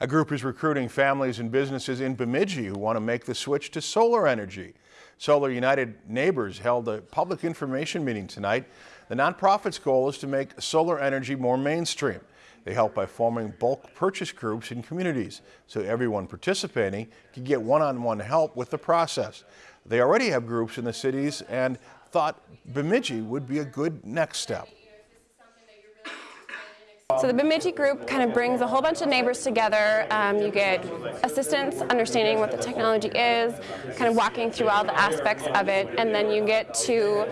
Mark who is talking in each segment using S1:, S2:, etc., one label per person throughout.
S1: A group is recruiting families and businesses in Bemidji who want to make the switch to solar energy. Solar United Neighbors held a public information meeting tonight. The nonprofit's goal is to make solar energy more mainstream. They help by forming bulk purchase groups in communities so everyone participating can get one-on-one -on -one help with the process. They already have groups in the cities and thought Bemidji would be a good next step.
S2: So the Bemidji group kind of brings a whole bunch of neighbors together. Um, you get assistance understanding what the technology is, kind of walking through all the aspects of it, and then you get to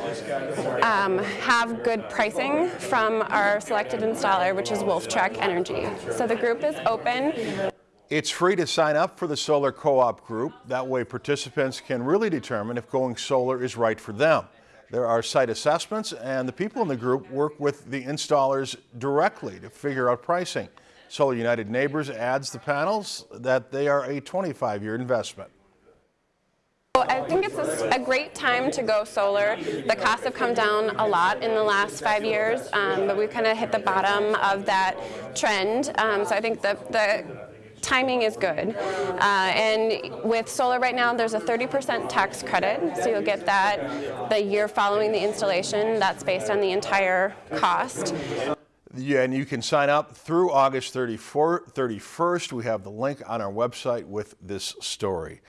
S2: um, have good pricing from our selected installer, which is Wolftrack Energy. So the group is open.
S1: It's free to sign up for the Solar Co-op group. That way participants can really determine if going solar is right for them. There are site assessments and the people in the group work with the installers directly to figure out pricing. Solar United Neighbors adds the panels that they are a 25-year investment.
S2: I think it's a, a, great time to go solar. The costs have come down a lot in the last five years, um, but we've kind of hit the bottom of that trend. Um, so I think the, the timing is good. Uh, and with solar right now, there's a 30% tax credit, so you'll get that the year following the installation. That's based on the entire cost.
S1: Yeah, and you can sign up through August 34, 31st. We have the link on our website with this story.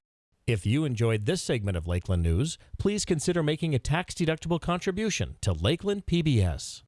S3: If you enjoyed this segment of Lakeland News, please consider making a tax-deductible contribution to Lakeland PBS.